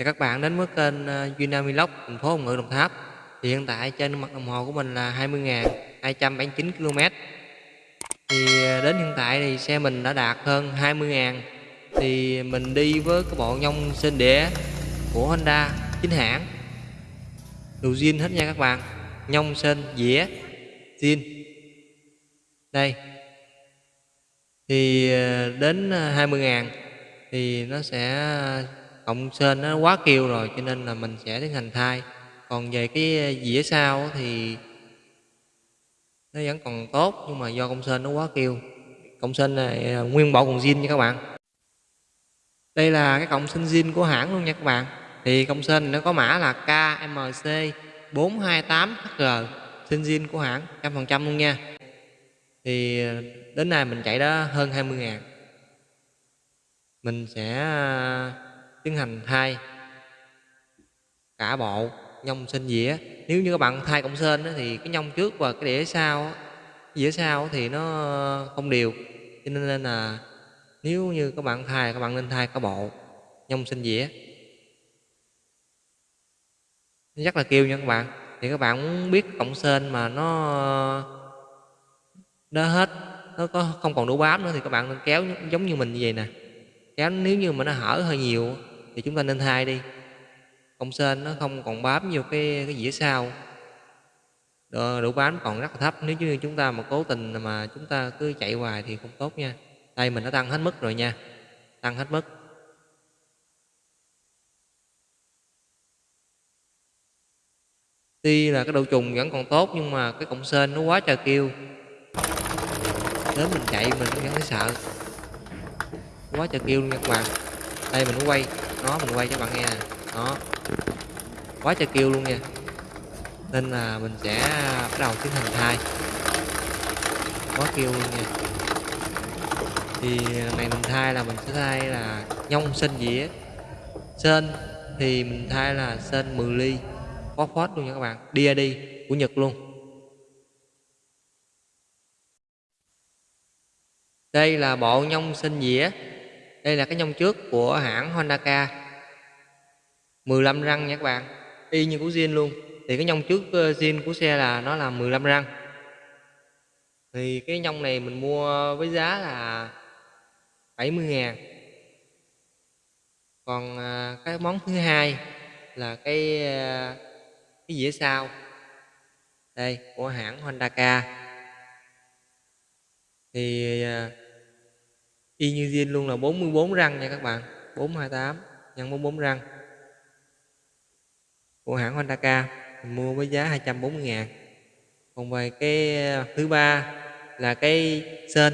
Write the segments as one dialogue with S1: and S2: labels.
S1: Chào các bạn đến với kênh ờ, uh, Vlog thành phố Hồng Ngự Đồng Tháp. Thì hiện tại trên mặt đồng hồ của mình là 20.279 km thì ờ, đến hiện tại thì xe mình đã đạt hơn 20.000 thì mình đi với cái bộ nhông sên đĩa của Honda chính hãng. Đồ zin hết nha các bạn. Nhông sên dĩa zin. Đây. Thì ờ, đến 20.000 thì nó sẽ cộng sên nó quá kêu rồi, cho nên là mình sẽ tiến hành thay còn về cái dĩa sau thì nó vẫn còn tốt, nhưng mà do công sên nó quá kêu. Cộng sên này à, nguyên bộ còn zin nha các bạn. Đây là cái cộng sinh zin của hãng luôn nha các bạn. Thì cộng sên nó có mã là KMC 428HG sinh zin của hãng, trăm phần trăm luôn nha. Thì à, đến nay mình chạy đó hơn 20 ngàn. Mình sẽ à, tiến hành thay cả bộ nhông sinh dĩa. Nếu như các bạn thay cộng sên thì cái nhông trước và cái đĩa sau dĩa sau thì nó không đều. Cho nên là nếu như các bạn thay, các bạn nên thay cả bộ nhông sinh dĩa. Rất là kêu nha các bạn. Thì các bạn muốn biết cộng sên mà nó nó hết, nó có không còn đủ bám nữa thì các bạn nên kéo giống như mình như vậy nè. Kéo nếu như mà nó hở hơi nhiều thì chúng ta nên thay đi. Công sên nó không còn bám vô cái cái dĩa sau. Độ bám còn rất là thấp. Nếu như chúng ta mà cố tình mà chúng ta cứ chạy hoài thì không tốt nha. Đây mình đã tăng hết mức rồi nha. Tăng hết mức. Tuy là cái độ trùng vẫn còn tốt nhưng mà cái cộng sên nó quá trời kêu. Đến mình chạy mình vẫn thấy sợ. Quá trời kêu luôn nha các bạn. Đây mình quay nó mình quay cho bạn nghe nè. Quá trời kêu luôn nha. Nên là mình sẽ bắt đầu tiến hành thai. Quá kêu luôn nha. Thì này mình thay là mình sẽ thay là nhông sên dĩa. Sên thì mình thay là sên 10 ly. Phosphor luôn nha các bạn. DAD của Nhật luôn. Đây là bộ nhông sên dĩa đây là cái nhông trước của hãng Honda K. 15 răng nha các bạn. Y như của zin luôn. Thì cái nhông trước ờ, zin của xe là nó là 15 răng. Thì cái nhông này mình mua với giá là 70 ngàn. Còn ờ, cái món thứ hai là cái ờ, cái dĩa sau đây, của hãng Honda K. Thì y như diên luôn là 44 răng nha các bạn. 428 nhân 44 răng. Của hãng Honda K, mình mua với giá 240 ngàn. Còn về cái ờ, thứ ba là cái sên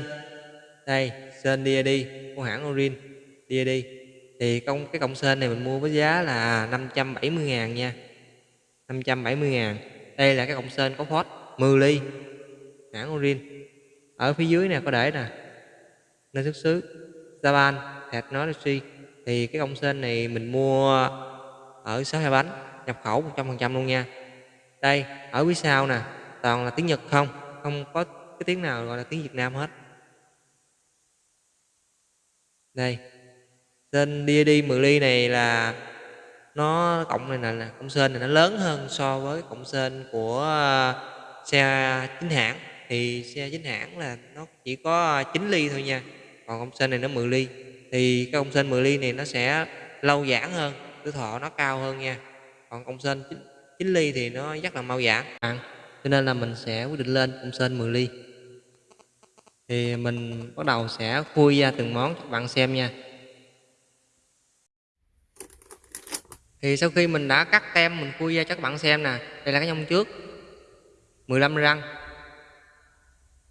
S1: đây sên DAD của hãng Orin DAD thì công, cái cộng sên này mình mua với giá là 570 ngàn nha. 570 ngàn. Đây là cái cộng sên có phốt 10 ly. Hãng Orin. Ở phía dưới nè, có để nè nơi xuất xứ. Japan Technology thì cái công sên này mình mua ở 62 bánh nhập khẩu 100% luôn nha. Đây ở phía sau nè toàn là tiếng Nhật không? Không có cái tiếng nào gọi là tiếng Việt Nam hết. Đây tên DAD 10 ly này là nó cộng này nè, cộng sên này nó lớn hơn so với cộng sên của à, xe chính hãng. Thì xe chính hãng là nó chỉ có à, 9 ly thôi nha còn công sên này nó 10 ly. Thì cái công sên 10 ly này nó sẽ lâu giãn hơn tuổi thọ nó cao hơn nha. Còn công sên 9, 9 ly thì nó rất là mau giãn. À, cho nên là mình sẽ quyết định lên công sên 10 ly. Thì mình bắt đầu sẽ khui ra từng món cho các bạn xem nha. Thì sau khi mình đã cắt tem mình khui ra cho các bạn xem nè. Đây là cái nhông trước. 15 răng.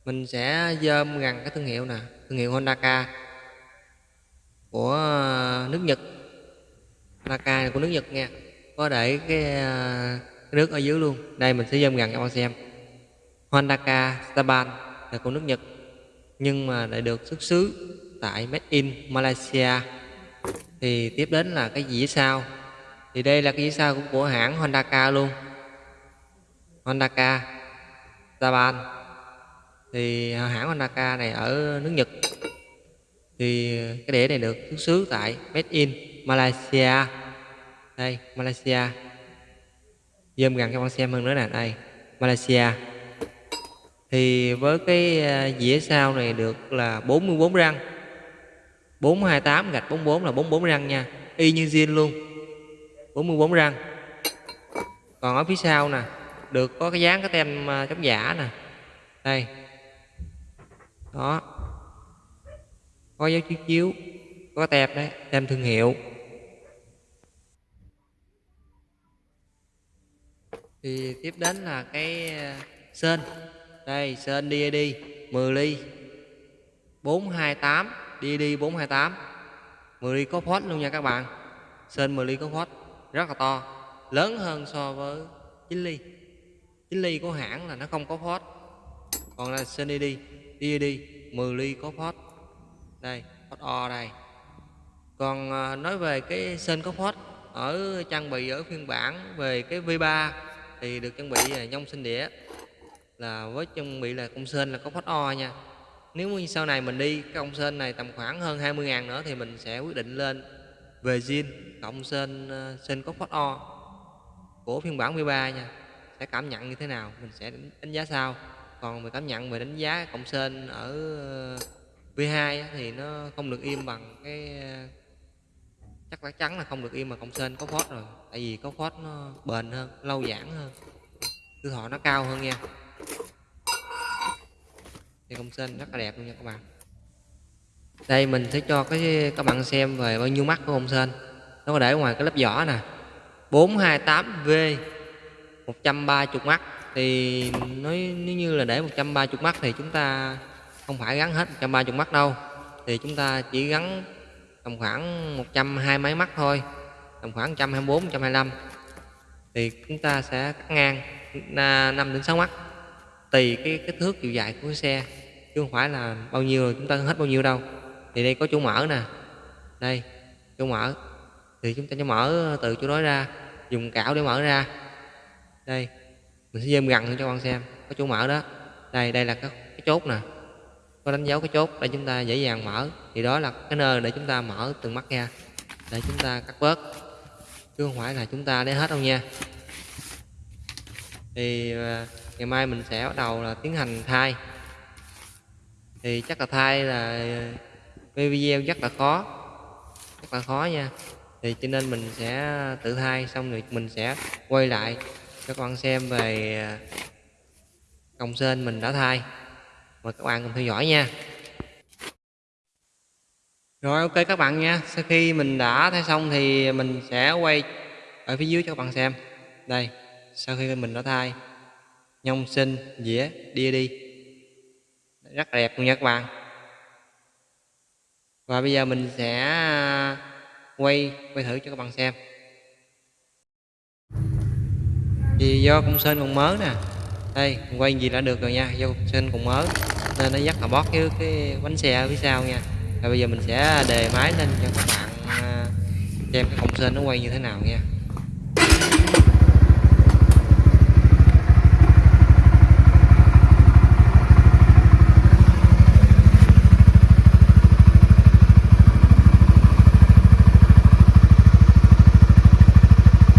S1: Mình sẽ dơm gần cái thương hiệu nè thương hiệu Honda của nước Nhật. Honda của nước Nhật nha có để cái, ờ, cái nước ở dưới luôn. Đây mình sẽ zoom gần cho bạn xem. Honda Saban là của nước Nhật nhưng mà lại được xuất xứ tại Made in Malaysia. Thì tiếp đến là cái dĩa sau thì đây là cái dĩa sau của, của hãng Honda luôn. Honda Saban thì à, hãng Honda này ở nước Nhật. Thì, cái đĩa này được xuất xứ tại Made in Malaysia. Đây, Malaysia. Zoom gần cho con xem hơn nữa nè, đây, Malaysia. Thì với cái à, dĩa sau này được là 44 răng. 428 gạch 44 là 44 răng nha. Y như zin luôn. 44 răng. Còn ở phía sau nè, được có cái dáng cái tem à, chống giả nè. Đây đó. Có dấu chiếu chiếu, có tem đấy tem thương hiệu. Thì tiếp đến là cái ờ, sên đây sên DAD 10 ly. 428 DAD 428 10 ly có phốt luôn nha các bạn. Sên 10 ly có phốt, rất là to. Lớn hơn so với 9 ly. 9 ly của hãng là nó không có phốt. Còn là sên DAD đi 10 ly có phốt. Đây, phốt O đây. Còn à, nói về cái sên có phốt, ở trang bị ở phiên bản về cái V3 thì được trang bị à, nhông sinh đĩa. Là với trang bị là công sên là có phốt O nha. Nếu như sau này mình đi cái công sên này tầm khoảng hơn 20 ngàn nữa thì mình sẽ quyết định lên về zin, cộng sên à, sên có phốt O của phiên bản V3 nha. Sẽ cảm nhận như thế nào, mình sẽ đánh giá sau còn về cảm nhận, về đánh giá cộng sên ở ờ, V2 thì nó không được im bằng cái ờ, chắc là chắn là không được im mà cộng sên có phốt rồi. Tại vì có phốt nó bền hơn, lâu giãn hơn. Tuổi thọ nó cao hơn nha. Thì công sên rất là đẹp luôn nha các bạn. Đây, mình sẽ cho cái, các bạn xem về bao nhiêu mắt của công sên nó có để ngoài cái lớp vỏ nè. 428V 130 mắt thì nói, nếu như là để 130 mắt thì chúng ta không phải gắn hết 130 mắt đâu. Thì chúng ta chỉ gắn tầm khoảng 120 mấy mắt thôi, tầm khoảng 124 125 thì chúng ta sẽ cắt ngang 5 đến 6 mắt. Tùy cái kích thước chiều dài của cái xe, chứ không phải là bao nhiêu rồi chúng ta hết bao nhiêu đâu. Thì đây có chỗ mở nè. Đây, chỗ mở. Thì chúng ta sẽ mở từ chỗ đó ra, dùng cảo để mở ra. Đây mình sẽ zoom gần cho con xem. Có chỗ mở đó. Đây đây là cái, cái chốt nè. Có đánh dấu cái chốt để chúng ta dễ dàng mở. Thì đó là cái nơi để chúng ta mở từng mắt ra để chúng ta cắt bớt. Chứ không phải là chúng ta để hết đâu nha. Thì à, ngày mai mình sẽ bắt đầu là tiến hành thay. Thì chắc là thay là à, cái video rất là khó. Rất là khó nha. Thì cho nên mình sẽ tự thay xong rồi mình sẽ quay lại cho các bạn xem về công còng sên mình đã thay. Mời các bạn cùng theo dõi nha. Rồi, ok các bạn nha. Sau khi mình đã thay xong thì mình sẽ quay ở phía dưới cho các bạn xem. Đây, sau khi mình đã thay, nhông sinh dĩa đia đi. Rất là đẹp luôn nha các bạn. Và bây giờ mình sẽ à, quay quay thử cho các bạn xem. Thì do công sơn còn mới nè. Đây, quay gì đã được rồi nha. Do công sơn còn mới nên nó rất là bót với cái bánh xe ở phía sau nha. Và bây giờ mình sẽ đề máy lên cho các bạn à, xem cái công sơn nó quay như thế nào nha.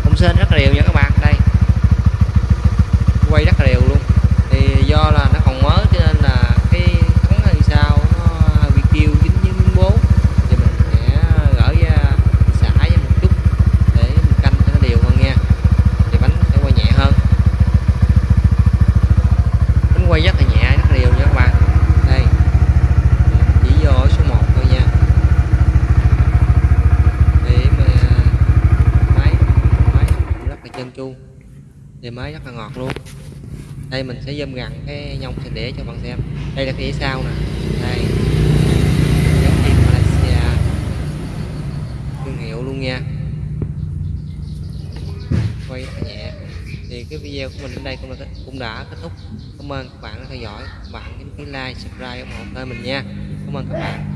S1: Công sơn rất là đều nha các bạn đây quay rất là đều luôn thì do là nó còn mới cho nên là cái thắng hay sao nó hơi bị kêu dính với miếng bố thì mình sẽ gỡ ra xả ra một chút để mình canh cho nó đều hơn nha thì bánh sẽ quay nhẹ hơn bánh quay rất là nhẹ rất là đều nha các bạn đây chỉ vô ở số 1 thôi nha để mà máy máy rất là chân chu thì mới rất là ngọt luôn. Đây mình sẽ zoom gần cái nhông sình đĩa cho bạn xem. Đây là cái đĩa sau nè. Đây. Giống phim Malaysia thương hiệu luôn nha. Quay rất là nhẹ. Thì cái video của mình đến đây cũng đã cũng đã kết thúc. Cảm ơn các bạn đã theo dõi. Bạn nhấn cái like, subscribe ủng hộ kênh mình nha. Cảm ơn các bạn.